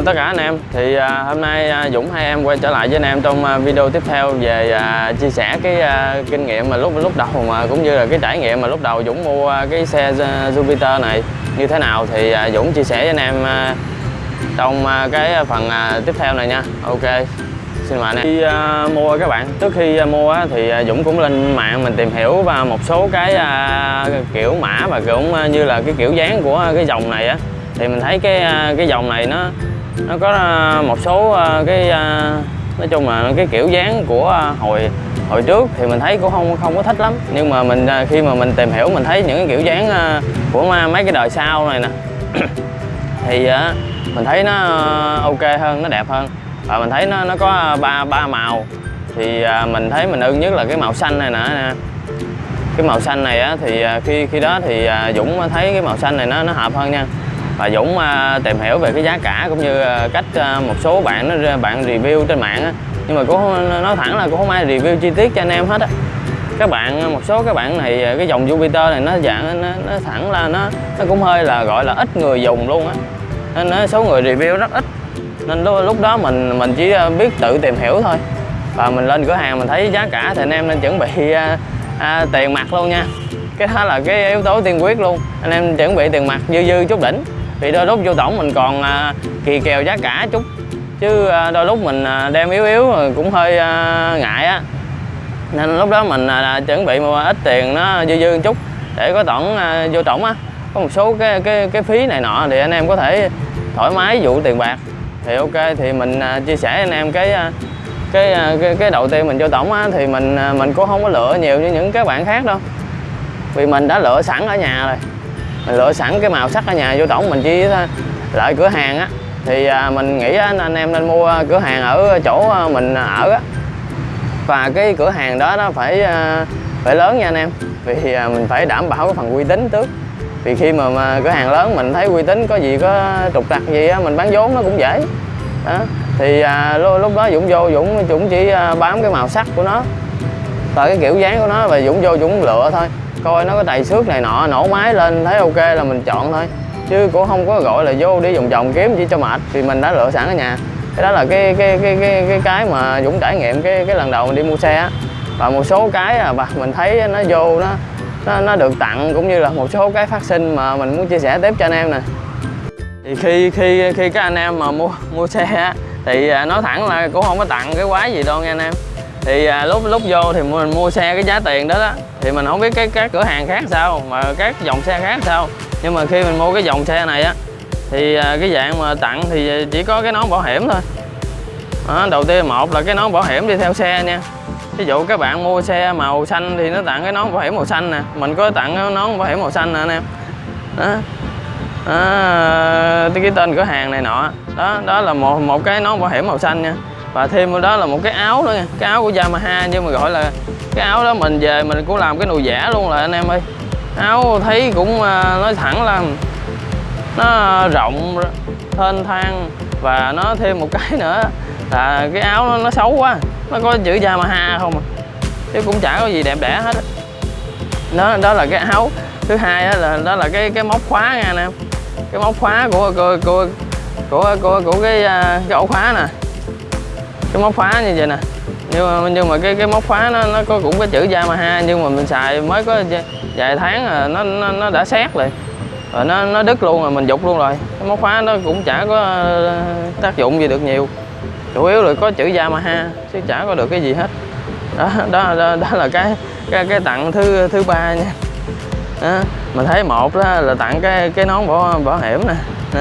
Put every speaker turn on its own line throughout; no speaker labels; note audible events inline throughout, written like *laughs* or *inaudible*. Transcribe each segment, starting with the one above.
chào tất cả anh em. Thì à, hôm nay à, Dũng hai em quay trở lại với anh em trong à, video tiếp theo về à, chia sẻ cái à, kinh nghiệm mà lúc lúc đầu mà cũng như là cái trải nghiệm mà lúc đầu Dũng mua à, cái xe à, Jupiter này như thế nào. Thì à, Dũng chia sẻ với anh em à, trong à, cái phần à, tiếp theo này nha. Ok xin mời anh em. Khi à, mua các bạn trước khi à, mua á, thì à, Dũng cũng lên mạng mình tìm hiểu và một số cái à, kiểu mã và cũng à, như là cái kiểu dáng của cái dòng này á. Thì mình thấy cái à, cái dòng này nó nó có à, một số à, cái à, nói chung là cái kiểu dáng của hồi hồi trước thì mình thấy cũng không không có thích lắm. Nhưng mà mình khi mà mình tìm hiểu, mình thấy những cái kiểu dáng của mấy cái đời sau này nè. *coughs* Thì mình thấy nó ok hơn, nó đẹp hơn. Và mình thấy nó nó có ba ba màu. Thì mình thấy mình ưng nhất là cái màu xanh này nè cái màu xanh này á, thì khi khi đó thì Dũng thấy cái màu xanh này nó nó hợp hơn nha và Dũng à, tìm hiểu về cái giá cả cũng như à, cách à, một số bạn nó bạn review trên mạng á. Nhưng mà cũng nói thẳng là cũng không ai review chi tiết cho anh em hết á. Các bạn một số các bạn này cái dòng Jupiter này nó dạng nó, nó thẳng là nó nó cũng hơi là gọi là ít người dùng luôn á. Nên nó, số người review rất ít. Nên lúc, lúc đó mình mình chỉ biết tự tìm hiểu thôi. Và mình lên cửa hàng mình thấy giá cả thì anh em nên chuẩn bị à, à, tiền mặt luôn nha. Cái đó là cái yếu tố tiên quyết luôn. Anh em chuẩn bị tiền mặt dư dư chút đỉnh vì đôi lúc vô tổng mình còn à, kỳ kèo giá cả chút. Chứ à, đôi lúc mình à, đem yếu yếu cũng hơi à, ngại á. Nên lúc đó mình à, chuẩn bị một ít tiền nó dư dư một chút để có tổng à, vô tổng á. Có một số cái cái cái phí này nọ thì anh em có thể thoải mái vụ tiền bạc. Thì ok thì mình à, chia sẻ anh em cái à, cái à, cái, cái đầu tiên mình vô tổng á thì mình à, mình cũng không có lựa nhiều như những các bạn khác đâu. Vì mình đã lựa sẵn ở nhà rồi mình lựa sẵn cái màu sắc ở nhà vô tổng mình chỉ ờ, lại cửa hàng á. Thì ờ, mình nghĩ anh em nên mua ờ, cửa hàng ở chỗ mình ở á. Và cái cửa hàng đó nó phải phải lớn nha anh em. Vì mình phải đảm bảo cái phần uy tín trước. Vì khi mà, mà cửa hàng lớn mình thấy uy tín có gì có trục trặc gì á mình bán vốn nó cũng dễ. Đó. Thì à, lúc, đó Dũng vô Dũng Dũng chỉ bám cái màu sắc của nó và cái kiểu dáng của nó và Dũng vô Dũng lựa thôi coi nó có tài xước này nọ nổ máy lên thấy ok là mình chọn thôi. Chứ cũng không có gọi là vô đi vòng vòng kiếm chỉ cho mệt thì mình đã lựa sẵn ở nhà. Cái đó là cái cái cái cái cái, cái mà Dũng trải nghiệm cái cái lần đầu mình đi mua xe á. Và một số cái à, bà mình thấy nó vô nó nó, nó được tặng cũng như là một số cái phát sinh mà mình muốn chia sẻ tiếp cho anh em nè. Thì khi khi khi các anh em mà mua mua xe á, thì à, nói thẳng là cũng không có tặng cái quái gì đâu nha anh em thì à, lúc lúc vô thì mình mua xe cái giá tiền đó đó. Thì mình không biết cái các cửa hàng khác sao mà các dòng xe khác sao. Nhưng mà khi mình mua cái dòng xe này á thì à, cái dạng mà tặng thì chỉ có cái nón bảo hiểm thôi. Đó, đầu tiên một là cái nón bảo hiểm đi theo xe nha. Ví dụ các bạn mua xe màu xanh thì nó tặng cái nón bảo hiểm màu xanh nè. Mình có tặng cái nón bảo hiểm màu xanh nè anh em. Đó. À, cái tên cửa hàng này nọ. Đó đó là một một cái nón bảo hiểm màu xanh nha và thêm vào đó là một cái áo nữa nha. Cái áo của Yamaha nhưng mà gọi là cái áo đó mình về mình cũng làm cái nồi giả luôn là anh em ơi. Áo thấy cũng à, nói thẳng là nó rộng thênh thang và nó thêm một cái nữa là cái áo nó, nó xấu quá. Nó có chữ Yamaha không à? Chứ cũng chả có gì đẹp đẽ hết á. đó đó là cái áo thứ hai đó là đó là cái cái móc khóa nha anh em. Cái móc khóa của của của của, của, của cái à, cái ổ khóa nè cái móc khóa như vậy nè. Nhưng mà nhưng mà cái cái móc khóa nó nó có cũng có chữ Yamaha nhưng mà mình xài mới có vài tháng là nó nó, nó đã xét rồi. Rồi nó nó đứt luôn rồi mình dục luôn rồi. Cái móc khóa nó cũng chả có ờ, tác dụng gì được nhiều. Chủ yếu là có chữ Yamaha chứ chả có được cái gì hết. Đó đó đó, đó là cái cái cái tặng thứ thứ ba nha. Đó. mình thấy một đó là tặng cái cái nón bảo bảo hiểm nè. Đó.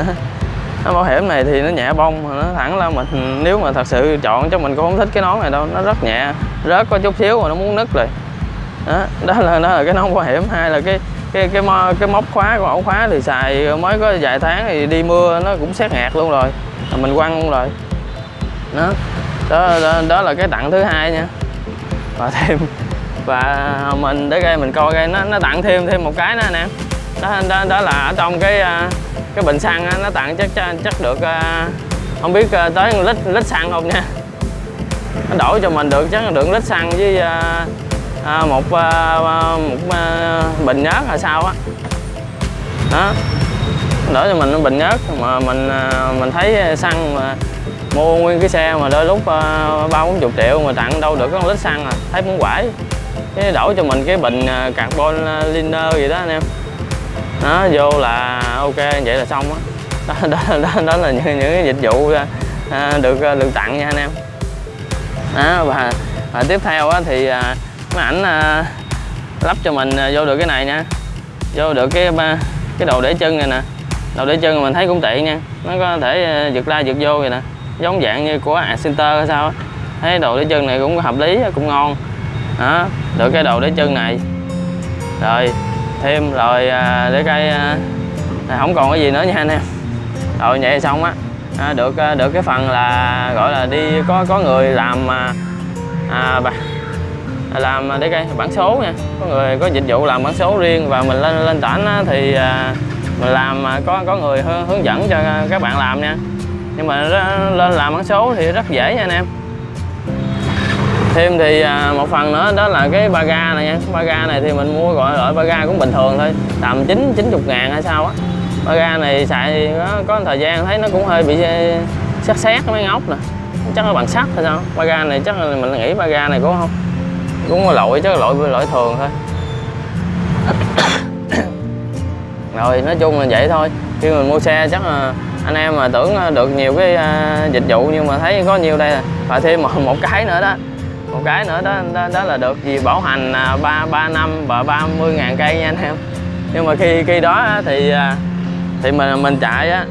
Nó bảo hiểm này thì nó nhẹ bông nó thẳng là mình nếu mà thật sự chọn cho mình cũng không thích cái nón này đâu. Nó rất nhẹ rớt có chút xíu mà nó muốn nứt rồi đó, đó là đó là cái nón bảo hiểm. Hai là cái cái cái mo, cái móc khóa của ổ khóa thì xài mới có vài tháng thì đi mưa nó cũng xét ngạt luôn rồi. Mình quăng luôn rồi. Đó đó, đó, đó là cái tặng thứ hai nha. Và thêm và mình để đây mình coi cái nó nó tặng thêm thêm một cái nữa nè đó, đó, đó là ở trong cái à, cái bình xăng nó tặng chắc chắc, được à, không biết à, tới lít lít xăng không nha. Nó đổi cho mình được chắc được lít xăng với à, một à, một à, bình nhớt là sao á. Đó đỡ cho mình bình nhớt mà mình à, mình thấy xăng mà mua nguyên cái xe mà đôi lúc ba bốn chục triệu mà tặng đâu được có lít xăng à thấy muốn quải. Cái đổi cho mình cái bình carbon liner gì đó anh em nó vô là ok vậy là xong á. Đó. Đó, đó, đó là những, những cái dịch vụ à, à được à, được tặng nha anh em. Đó và, và tiếp theo á, thì à, máy ảnh à, lắp cho mình à, vô được cái này nha. Vô được cái cái đầu để chân này nè. Đầu để chân mình thấy cũng tiện nha. Nó có thể giật ra giật vô vậy nè. Giống dạng như của Acenter hay sao thấy đầu để chân này cũng hợp lý cũng ngon. Đó được cái đầu để chân này. Rồi thêm rồi à, để cây à, không còn cái gì nữa nha anh em. Rồi vậy xong á. À, được à, được cái phần là gọi là đi có có người làm à, bà, làm để cây bản số nha. Có người có dịch vụ làm bản số riêng và mình lên lên tỉnh thì à, mình làm có có người hướng dẫn cho các bạn làm nha. Nhưng mà lên làm bản số thì rất dễ nha anh em thêm thì à, một phần nữa đó là cái ba ga này nha. Ba ga này thì mình mua gọi loại ba ga cũng bình thường thôi tầm chín chín chục ngàn hay sao á. Ba ga này xài có, có thời gian thấy nó cũng hơi bị à, xét xét mấy ngóc nè. Chắc nó bằng sắt hay sao? Ba ga này chắc là mình nghĩ ba ga này cũng không cũng có lỗi chứ lỗi lỗi thường thôi. *coughs* Rồi nói chung là vậy thôi. Khi mình mua xe chắc là anh em mà tưởng à, được nhiều cái dịch vụ nhưng mà thấy có nhiều đây và thêm một, *laughs* một cái nữa đó một cái nữa đó đó, đó là được gì? Bảo hành à, ba ba năm và 30 ngàn cây nha anh em. Nhưng mà khi khi đó thì à, thì mình mình chạy á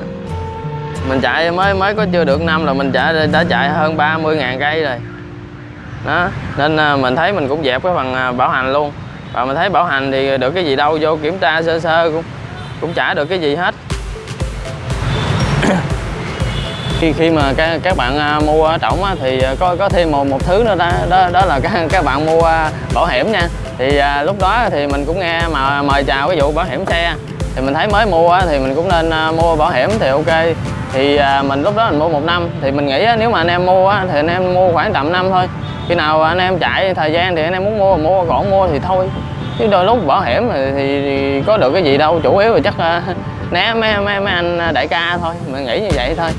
mình chạy mới mới có chưa được năm là mình chạy đã chạy hơn 30 ngàn cây rồi. Đó nên à, mình thấy mình cũng dẹp cái phần à, bảo hành luôn. Và mình thấy bảo hành thì được cái gì đâu vô kiểm tra sơ sơ cũng cũng trả được cái gì hết. Khi khi mà các các bạn à, mua trỏng thì à, có có thêm một một thứ nữa đó đó, đó là các các bạn mua à, bảo hiểm nha. Thì à, lúc đó thì mình cũng nghe mà mời chào cái vụ bảo hiểm xe. Thì mình thấy mới mua thì mình cũng nên mua bảo hiểm thì ok. Thì à, mình lúc đó mình mua một năm. Thì mình nghĩ nếu mà anh em mua thì anh em mua khoảng tầm năm thôi. Khi nào anh em chạy thời gian thì anh em muốn mua mua còn mua thì thôi. Chứ đôi lúc bảo hiểm thì, thì, thì có được cái gì đâu chủ yếu là chắc *laughs* né mấy, mấy, mấy anh đại ca thôi. Mình nghĩ như vậy thôi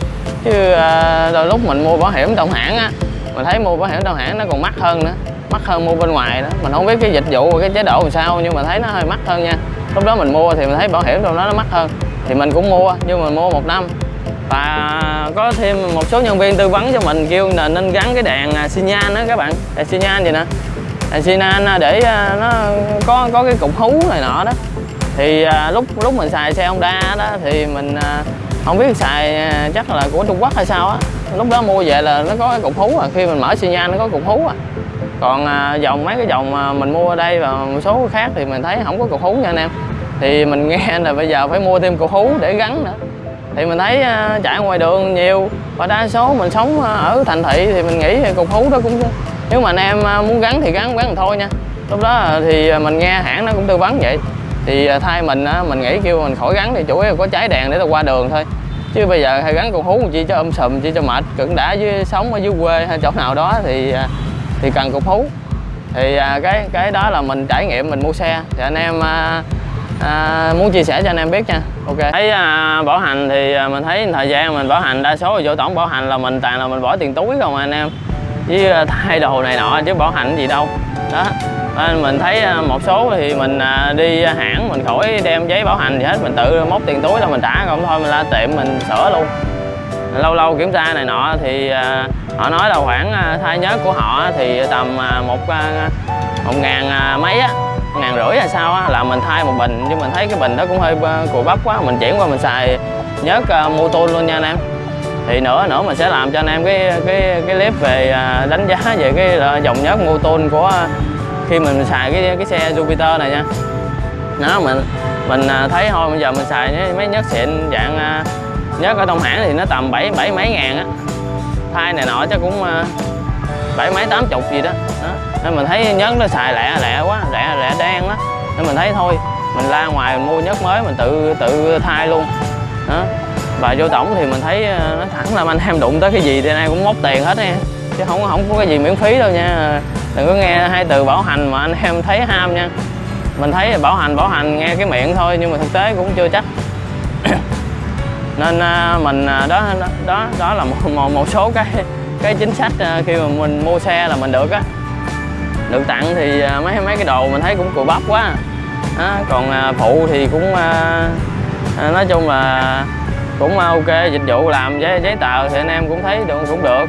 chứ à, đôi lúc mình mua bảo hiểm đồng hãng á mình thấy mua bảo hiểm đồng hãng nó còn mắc hơn nữa mắc hơn mua bên ngoài đó. Mình không biết cái dịch vụ và cái chế độ làm sao nhưng mà thấy nó hơi mắc hơn nha. Lúc đó mình mua thì mình thấy bảo hiểm trong đó nó mắc hơn thì mình cũng mua nhưng mà mua một năm. Và có thêm một số nhân viên tư vấn cho mình kêu là nên gắn cái đèn à, xi nhan đó các bạn. Đèn xi nhan gì nè? Đèn xi nhan à, để à, nó có có cái cục hú này nọ đó. Thì à, lúc lúc mình xài xe Honda đó thì mình không biết xài à, chắc là của Trung Quốc hay sao á. Lúc đó mua về là nó có cái cục hú à khi mình mở xi nhan nó có cục hú à. Còn à, dòng, mấy cái dòng mà mình mua ở đây và một số khác thì mình thấy không có cục hú nha anh em. Thì mình nghe *laughs* là bây giờ phải mua thêm cục hú để gắn nữa. Thì mình thấy à, chạy ngoài đường nhiều, và đa số mình sống ở thành thị thì mình nghĩ cục hú đó cũng nếu mà anh em muốn gắn thì gắn gắn thôi nha. Lúc đó thì mình nghe hãng nó cũng tư vấn vậy thì à, thay mình á mình nghĩ kêu mình khỏi gắn thì chủ yếu có cháy đèn để tao qua đường thôi. Chứ bây giờ hay gắn con hú chi cho âm sùm chi cho mệt cận đã với sống ở dưới quê hay chỗ nào đó thì à, thì cần cục hú. Thì cái cái đó là mình trải nghiệm mình mua xe. Thì anh em à, à, muốn chia sẻ cho anh em biết nha. Ok. Thấy à, bảo hành thì mình thấy thời gian mình bảo hành đa số là vô tổng bảo hành là mình toàn là mình bỏ tiền túi không anh em. Với thay đồ này nọ chứ bảo hành gì đâu đó. Nên mình thấy à, một số thì mình à, đi hãng, mình khỏi đem giấy bảo hành gì hết, mình tự móc tiền túi là mình trả, còn thôi mình ra tiệm mình sửa luôn. Lâu lâu kiểm tra này nọ thì họ nói là khoảng thay nhớt của họ thì tầm một một ngàn mấy á ngàn rưỡi hay sao á, là mình thay một bình. Nhưng mình thấy cái bình đó cũng hơi cùi bắp quá, mình chuyển qua mình xài nhớt mô tô luôn nha anh em thì nữa nữa mình sẽ làm cho anh em cái cái cái clip về à, đánh giá về cái à, dòng nhớt mô tôn của à, khi mình xài cái cái xe Jupiter này nha. Nó mình mình thấy thôi, bây giờ mình xài mấy nhớt xịn dạng nhớt ở trong hãng thì nó tầm bảy bảy mấy ngàn á. Thay này nọ chắc cũng bảy mấy, tám chục gì đó. đó, nên mình thấy nhớt nó xài lẹ lẹ quá, lẹ lẹ đen đó nên mình thấy thôi, mình ra ngoài mình mua nhớt mới mình tự tự thay luôn. Đó và vô tổng thì mình thấy ờ, nó thẳng là anh em đụng tới cái gì thì anh em cũng móc tiền hết nha. Chứ không không có cái gì miễn phí đâu nha. Đừng có nghe hai từ bảo hành mà anh em thấy ham nha. Mình thấy bảo hành bảo hành nghe cái miệng thôi nhưng mà thực tế cũng chưa chắc. *coughs* Nên ờ, mình ờ, đó đó đó, đó là một, một một số cái cái chính sách khi mà mình mua xe là mình được á. Được tặng thì mấy mấy cái đồ mình thấy cũng cùi bắp quá. À, còn phụ thì cũng à, nói chung là cũng ok dịch vụ làm giấy giấy tờ thì anh em cũng thấy được cũng được.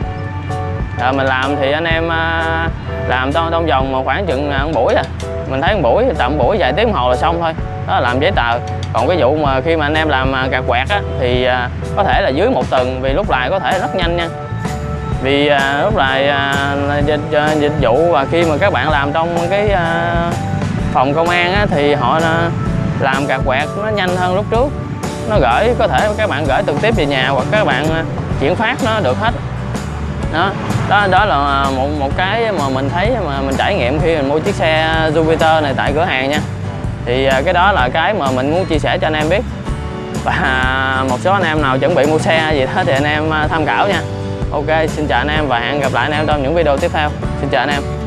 À, mình làm thì anh em à, làm trong trong vòng một khoảng chừng ờ, một buổi à. Mình thấy một buổi tầm buổi vài tiếng hồ là xong thôi. Đó là làm giấy tờ. Còn cái vụ mà khi mà anh em làm à, gạt quẹt á thì à, có thể là dưới một tuần vì lúc lại có thể rất nhanh nha. Vì à, lúc lại à, dịch, à, dịch vụ và khi mà các bạn làm trong cái à, phòng công an á, thì họ à, làm gạt quẹt nó nhanh hơn lúc trước nó gửi, có thể các bạn gửi trực tiếp về nhà hoặc các bạn à, chuyển phát nó được hết. Đó đó đó là một một cái mà mình thấy mà mình trải nghiệm khi mình mua chiếc xe Jupiter này tại cửa hàng nha. Thì à, cái đó là cái mà mình muốn chia sẻ cho anh em biết. Và một số anh em nào chuẩn bị mua xe gì đó thì anh em à, tham khảo nha. Ok, xin chào anh em và hẹn gặp lại anh em trong những video tiếp theo. Xin chào anh em.